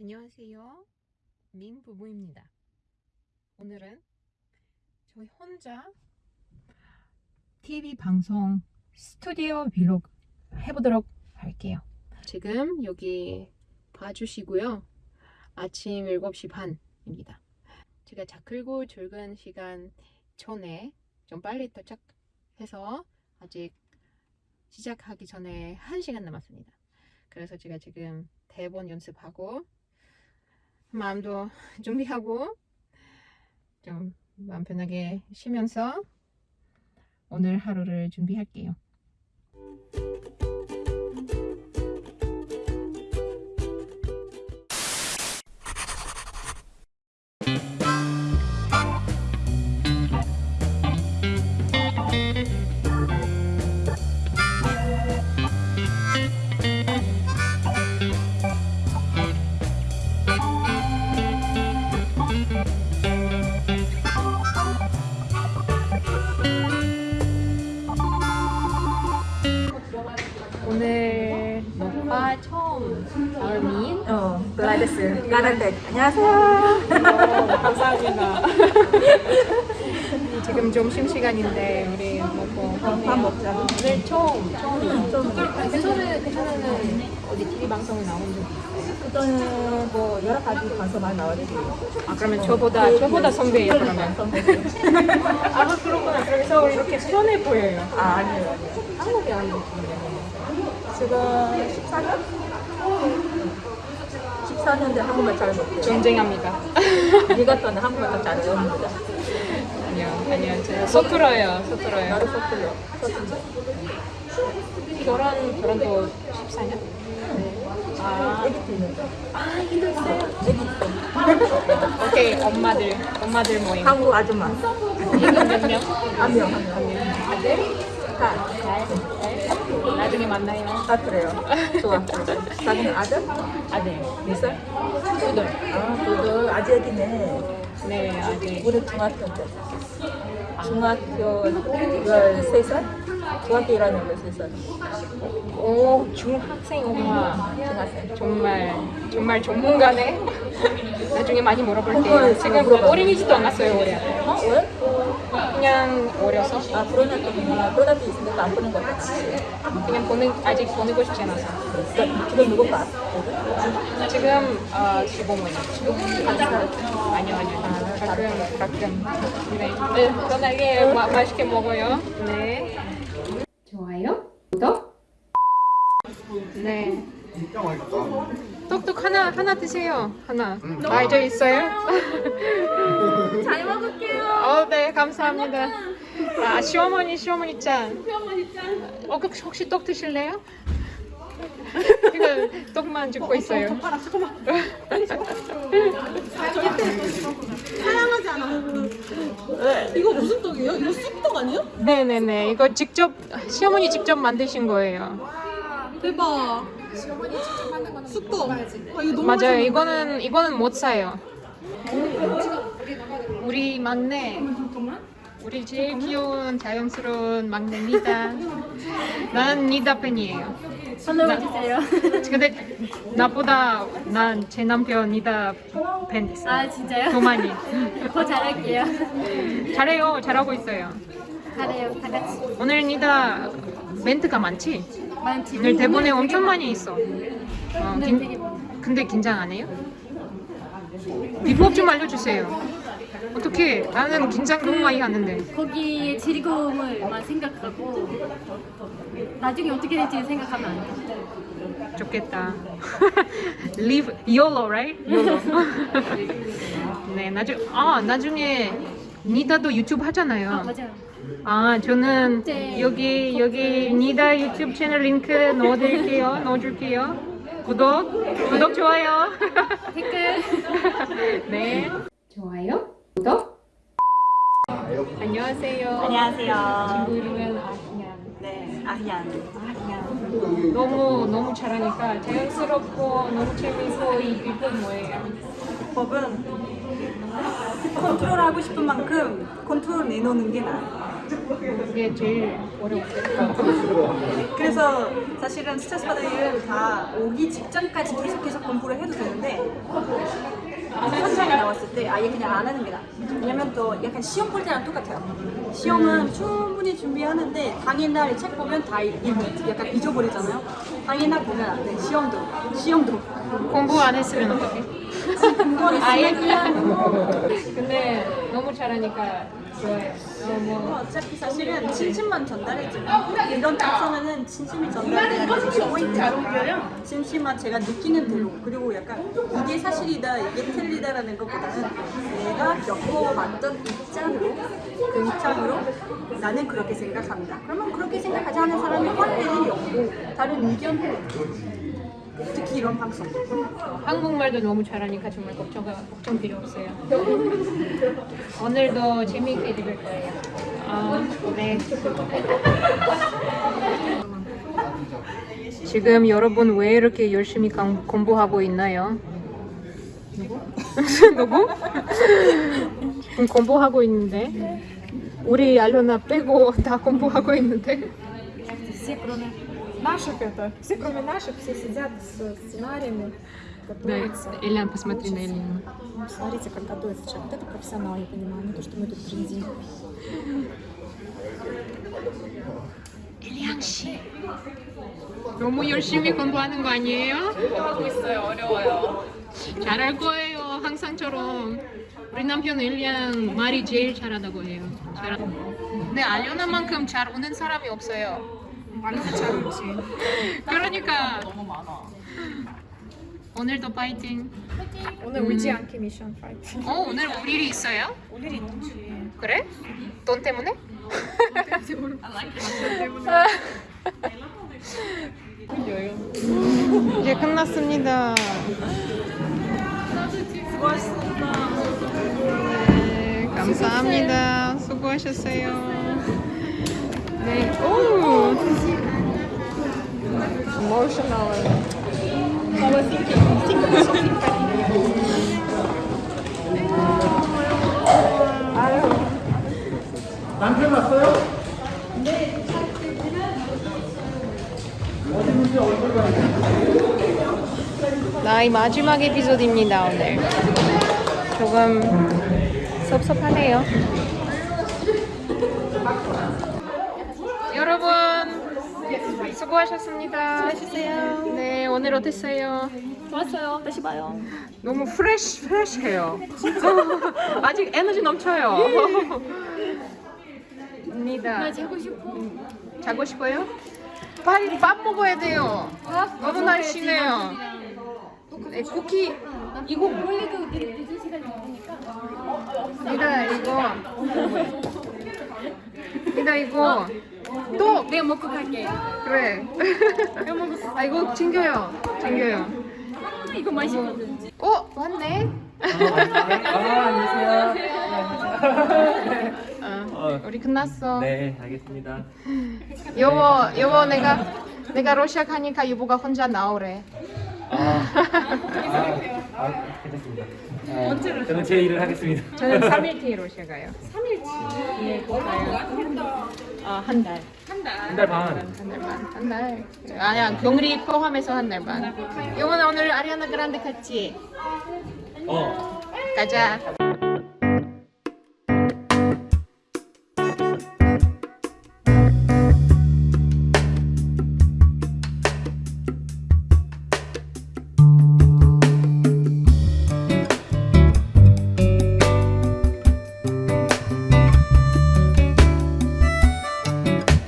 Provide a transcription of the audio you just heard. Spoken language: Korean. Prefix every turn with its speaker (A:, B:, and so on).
A: 안녕하세요. 민 부부입니다. 오늘은 저희 혼자 TV 방송 스튜디오 비록 해보도록 할게요. 지금 여기 봐주시고요. 아침 7시 반입니다. 제가 자클고 출근 시간 전에 좀 빨리 도착해서 아직 시작하기 전에 1시간 남았습니다. 그래서 제가 지금 대본 연습하고 마음도 준비하고 좀 마음 편하게 쉬면서 오늘 하루를 준비할게요. 처음 얼민
B: 어, 글라데스. 가는데 안녕하세요.
A: 감사합니다. 지금 점심 시간인데 우리 먹고
B: 밥 먹자.
A: 오늘 처음 처음
B: 좀
A: 괜찮은 괜찮은 어디 TV 방송에 나온 적 있어요?
B: 그거는 뭐 여러 가지 방송 많이 나왔지.
A: 아 그러면 저보다 저보다 선배예요 그러면.
B: 선배지.
A: 아 그렇구나. 그래서 이렇게 편해 보여요.
B: 아 아니에요.
A: 한국에 안 계시네요.
B: 지금 14년? 14년째 한국말 잘 못해.
A: 전쟁합니다.
B: 네가 또는 한국말 잘 외웁니다.
A: 아니요 아니요 제가 서툴어요 서툴어요.
B: 나도 서툴러. 서툴러.
A: 결혼 결혼도 14년? 아,
B: 애기 거.
A: 아 이도 있어요.
B: 애기 있어.
A: 오케이 엄마들 엄마들 모임.
B: 한국 아줌마.
A: 이거 몇 명?
B: 한 명, 한 명.
A: 아들?
B: 다.
A: 나중에 만나요.
B: 아 그래요. 좋아. 자기는 아들?
A: 아들.
B: 몇 살?
A: 두돌.
B: 아, 그거 아직 애기네.
A: 네 아들.
B: 우리 중학교 때. 중학교 13살? 중학교 1학년 13살.
A: 오 중학생 엄마.
B: 중학생.
A: 정말 정말 전문가네. 나중에 많이 물어볼게요.
B: 그걸
A: 지금. 어린이집도 안 갔어요 올해.
B: 어? 왜?
A: 그냥 어려서
B: 아, 그러면 또 누나 또다도 있으니까 안 보는 거 같지.
A: 그냥 보는 아직 보내고 싶지 않아서.
B: 그러니까 지금 누구 봐?
A: 지금 어, 15분.
B: 한 살?
A: 아니요 아니요. 가끔 가끔. 네. 네. 편하게 마, 맛있게 먹어요. 네. 좋아요. 구독. 네. 똑똑 하나 하나 드세요. 하나. 아, 저 있어요?
C: 잘 먹을게요.
A: 어, 네, 감사합니다. 아, 시어머니, 시어머니 짠.
C: 시어머니 짠.
A: 어, 그 혹시 떡 드실래요? 이거 떡만 줍고 있어요.
C: 봐라 잠깐만. 사랑하잖아. 이거 무슨 떡이에요? 이거 쑥떡 아니에요?
A: 네네네. 이거 직접 시어머니 직접 만드신 거예요.
C: 대박. 시어머니 직접 만든 거는 쑥떡. 아, 이거
A: 맞아요.
C: 맛있는데?
A: 이거는 이거는 못 사요. 우리 막내. 우리 제일 귀여운 자연스러운 막내 니다. 나는 니다 팬이에요.
C: 손을 봐주세요.
A: 근데 나보다 난 제 남편 니다 팬 됐어요.
C: 아 진짜요?
A: 더 많이.
C: 더 잘할게요.
A: 잘해요. 잘하고 있어요.
C: 잘해요. 다 같이.
A: 오늘 니다 멘트가 많지?
C: 많지.
A: 오늘 대본에 엄청 많이 있어. 어,
C: 네,
A: 긴- 근데 긴장 안 해요? 비법 좀 알려주세요. 어떻게? 나는 긴장 너무 많이 하는데.
C: 거기에 즐거움을만 생각하고 나중에 어떻게 될지 생각하면 안 돼.
A: 좋겠다. Live YOLO, right? YOLO. 네, 나중 아 나중에 니다도 유튜브 하잖아요.
C: 아 맞아요.
A: 아 저는
C: 네.
A: 여기 여기 니다 유튜브 채널 링크 넣어드릴게요. 넣어줄게요. 구독 구독 좋아요.
C: 댓글.
A: 네. 좋아요. 구독. 안녕하세요.
B: 안녕하세요.
A: 친구 이름은 아희양.
B: 네, 아희안.
A: 아희양. 너무 너무 잘하니까 자연스럽고 너무 재밌고 이 비법 뭐예요?
D: 법은 컨트롤하고 싶은 만큼 컨트롤 내놓는 게 나아요.
A: 그게 제일 어려웠어요.
D: 그래서 사실은 스트레스 받을 일은 다 오기 직전까지 계속해서 공부를 해도 되는데 때 아예 그냥 안 하는 게 나아. 왜냐면 또 약간 시험 볼 때랑 똑같아요. 시험은 충분히 준비하는데 당일날 책 보면 다 약간 잊어버리잖아요. 당일날 보면 안 돼. 시험도 시험도.
A: 공부 안 했으면 어떡해?
D: 공부를
A: 아예
D: 그냥
A: 근데 너무 잘하니까 좋아요. 어, 뭐
D: 어차피 사실은 진심만 전달해주면 이런 작성에는 진심이 전달돼야 포인트예요. 진심만 제가 느끼는 대로 그리고 약간 이게 사실이다 이게 틀리다라는 것보다는 내가 겪어봤던 입장으로 그 입장으로 나는 그렇게 생각한다. 그러면 그렇게 생각하지 않은 사람이 화낼 일이 없고 다른 의견도 없고 특히 이런 방송
A: 한국말도 너무 잘하니까 정말 걱정, 걱정 필요 없어요 오늘도 재미있게 읽을 거예요 아, 네 지금 여러분 왜 이렇게 열심히 공부하고 있나요? 누구? 누구? 지금 공부하고 있는데 우리 알로나 빼고 다 공부하고 있는데
C: наших это, все, кроме наших, все сидят с сценариями,
A: 네,
C: готовятся.
A: Эльян, посмотри на Эльяну.
C: Ну, Смотрите, как готовится человек. Вот это профессионал, я понимаю, не то, что мы тут трендим.
A: 엘리양 씨 너무 열심히 공부하는 거 아니에요?
B: 하고 있어요. 어려워요.
A: 잘할 거예요 항상처럼 우리 남편 엘리양 말이 제일 잘하다고 해요 잘... 근데 알려나만큼 잘 우는 사람이 없어요
C: 완벽하지 않지.
A: 그러니까.
B: 너무 많아.
A: 오늘도 파이팅.
C: 오늘 음. 울지 않게 미션 파이팅.
A: 어? 오늘 올 일이 있어요?
C: 올 일이 있지
A: 그래? 돈 때문에? 돈 때문에. 이제 끝났습니다 수고하셨습니다. 네, 감사합니다. 수고하셨어요. Emotional.
E: 남편 왔어요?
A: 나의 마지막 에피소드입니다 오늘. 조금 섭섭하네요. 여러분 수고하셨습니다. 수고하셨어요. 네 오늘 어땠어요?
B: 좋았어요. 다시 봐요.
A: 너무 프레시 프레시해요. 아직 에너지 넘쳐요. 입니다. 나 자고 싶어. 자고 싶어요? 빨리 밥 먹어야 돼요. 너무 날씬해요. 네, 쿠키 이거 원래도 늦은 시간이 먹으니까. 이다 이거. 이다 이거. 또 내가 먹고 갈게. 그래. 아 이거 챙겨요. 챙겨요. 이거 맛있거든. 어 왔네.
E: 아, 안녕하세요.
A: 어, 우리 끝났어.
E: 네, 알겠습니다.
A: 여보, 여보 내가 내가 러시아 가니까 여보가 혼자 나오래.
E: 아, 아, 아 괜찮습니다. 아, 저는 제 일을 하겠습니다.
A: 저는 3일 뒤에 러시아 가요. 3일치? 네, 가요. 아, 한 달.
E: 한 달 반.
A: 한 달 반. 한 달. 아니야, 격리 포함해서 한 달 반. 여보는 오늘 아리아나 그란데 갔지?
E: 어.
A: 가자.